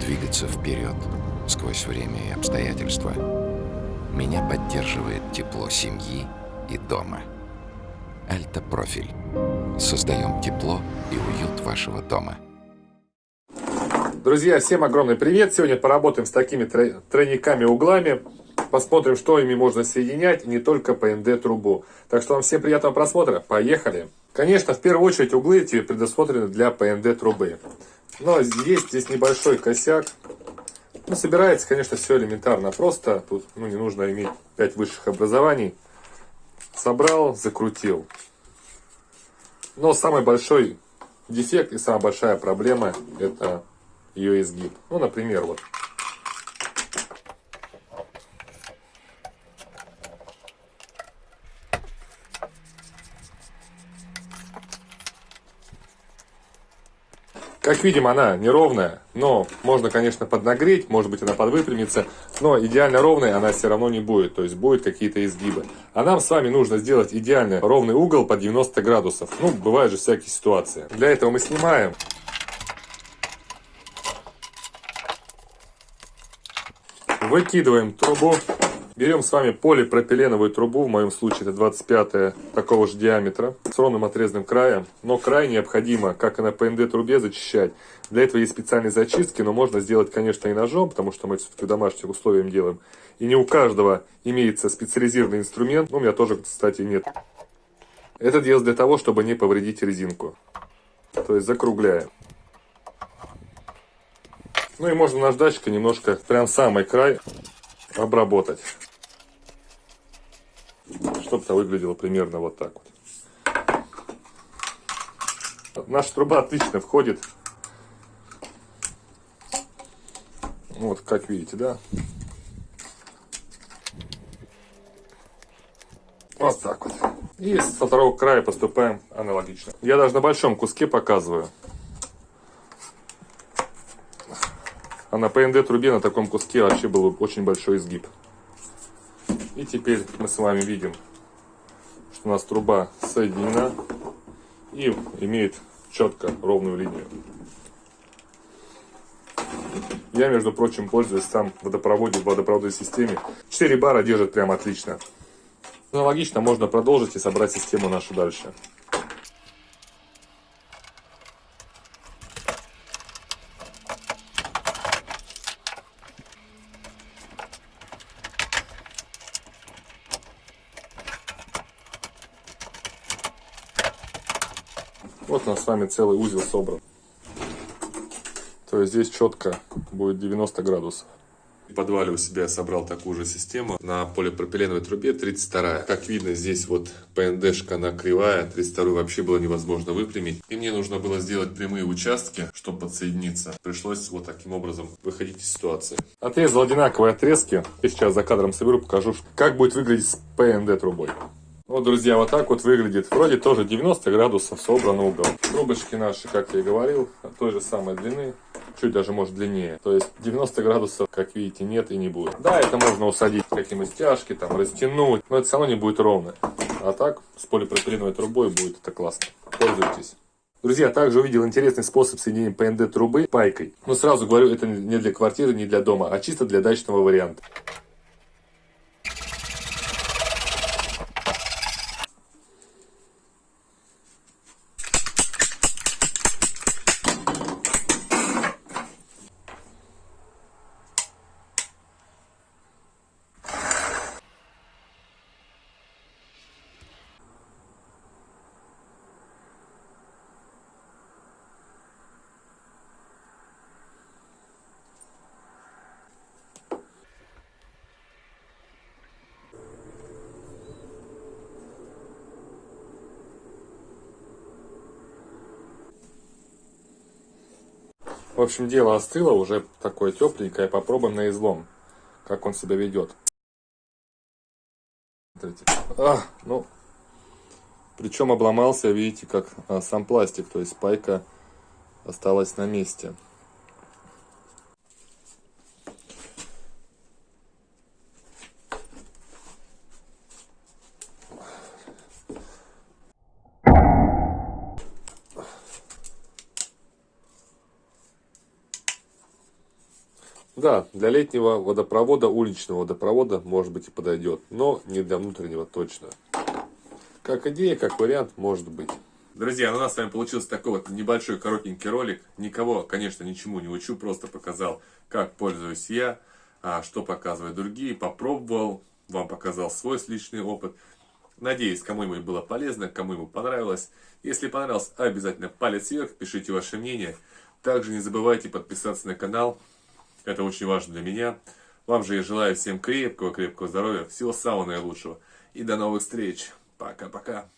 двигаться вперед сквозь время и обстоятельства. Меня поддерживает тепло семьи и дома. Альта-профиль. Создаем тепло и уют вашего дома. Друзья, всем огромный привет! Сегодня поработаем с такими тройниками-углами. Посмотрим, что ими можно соединять, не только по НД-трубу. Так что вам всем приятного просмотра. Поехали! Конечно, в первую очередь углы эти предусмотрены для ПНД трубы. Но есть здесь небольшой косяк. Ну, собирается, конечно, все элементарно просто. Тут ну, не нужно иметь 5 высших образований. Собрал, закрутил. Но самый большой дефект и самая большая проблема это ее изгиб. Ну, например, вот Как видим, она неровная, но можно, конечно, поднагреть, может быть, она подвыпрямится, но идеально ровной она все равно не будет, то есть будут какие-то изгибы. А нам с вами нужно сделать идеально ровный угол по 90 градусов. Ну, бывают же всякие ситуации. Для этого мы снимаем. Выкидываем трубу Берем с вами полипропиленовую трубу, в моем случае это 25 такого же диаметра, с ровным отрезанным краем. Но край необходимо, как и на ПНД трубе, зачищать. Для этого есть специальные зачистки, но можно сделать, конечно, и ножом, потому что мы все-таки в домашних условиях делаем. И не у каждого имеется специализированный инструмент, у меня тоже, кстати, нет. Это делается для того, чтобы не повредить резинку. То есть закругляем. Ну и можно наждачкой немножко, прям самый край обработать. Чтобы это выглядело примерно вот так вот. Наша труба отлично входит. Вот, как видите, да? Вот так вот. И со второго края поступаем аналогично. Я даже на большом куске показываю. А на ПНД трубе на таком куске вообще был очень большой изгиб. И теперь мы с вами видим, что у нас труба соединена и имеет четко ровную линию. Я, между прочим, пользуюсь сам в водопроводе, в водопроводной системе. 4 бара держит прям отлично. Аналогично можно продолжить и собрать систему нашу дальше. Вот у нас с вами целый узел собран. То есть здесь четко будет 90 градусов. В подвале у себя я собрал такую же систему на полипропиленовой трубе 32 Как видно, здесь вот ПНДшка она кривая, 32 вообще было невозможно выпрямить. И мне нужно было сделать прямые участки, чтобы подсоединиться. Пришлось вот таким образом выходить из ситуации. Отрезал одинаковые отрезки. И сейчас за кадром соберу, покажу, как будет выглядеть с ПНД трубой. Вот, друзья, вот так вот выглядит. Вроде тоже 90 градусов собран угол. Трубочки наши, как я и говорил, той же самой длины. Чуть даже может длиннее. То есть 90 градусов, как видите, нет и не будет. Да, это можно усадить какие-нибудь стяжки, там, растянуть. Но это все равно не будет ровно. А так, с полипропиленовой трубой будет это классно. Пользуйтесь. Друзья, также увидел интересный способ соединения ПНД трубы пайкой. Но сразу говорю, это не для квартиры, не для дома, а чисто для дачного варианта. В общем, дело остыло, уже такое тепленькое. Попробуем на излом, как он себя ведет. Смотрите. А, ну, причем обломался, видите, как а, сам пластик, то есть пайка осталась на месте. Да, для летнего водопровода, уличного водопровода, может быть и подойдет, но не для внутреннего точно. Как идея, как вариант, может быть. Друзья, ну у нас с вами получился такой вот небольшой коротенький ролик. Никого, конечно, ничему не учу, просто показал, как пользуюсь я, а что показывают другие, попробовал, вам показал свой личный опыт. Надеюсь, кому-нибудь было полезно, кому-нибудь понравилось. Если понравилось, обязательно палец вверх, пишите ваше мнение. Также не забывайте подписаться на канал, это очень важно для меня. Вам же я желаю всем крепкого-крепкого здоровья, всего самого наилучшего. И до новых встреч. Пока-пока.